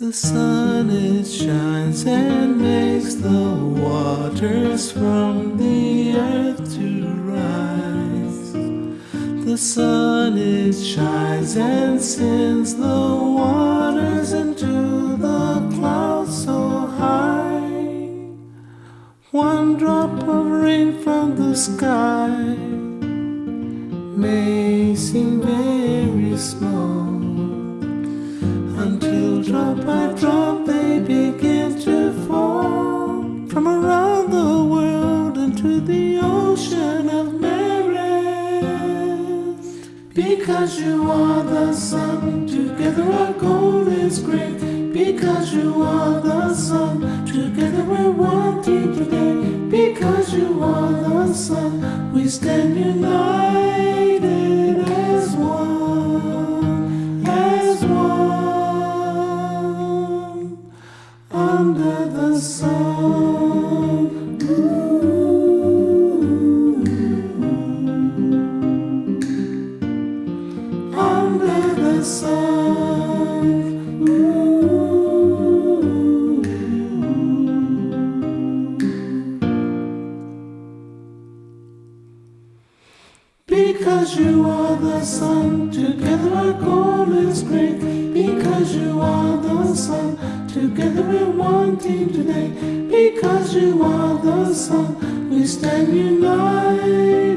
The sun it shines and makes the waters from the earth to rise. The sun it shines and sends the waters into the clouds so high. One drop of rain from the sky may seem very small drop by drop they begin to fall from around the world into the ocean of merit. Because you are the sun, together our goal is great. Because you are the sun, together we're one team today. Because you are the sun, we stand united under the sun. Ooh. Under the sun. Ooh. Because you are the sun, together our goal is great. Because you are the sun, together we're one team today. Because you are the sun, we stand united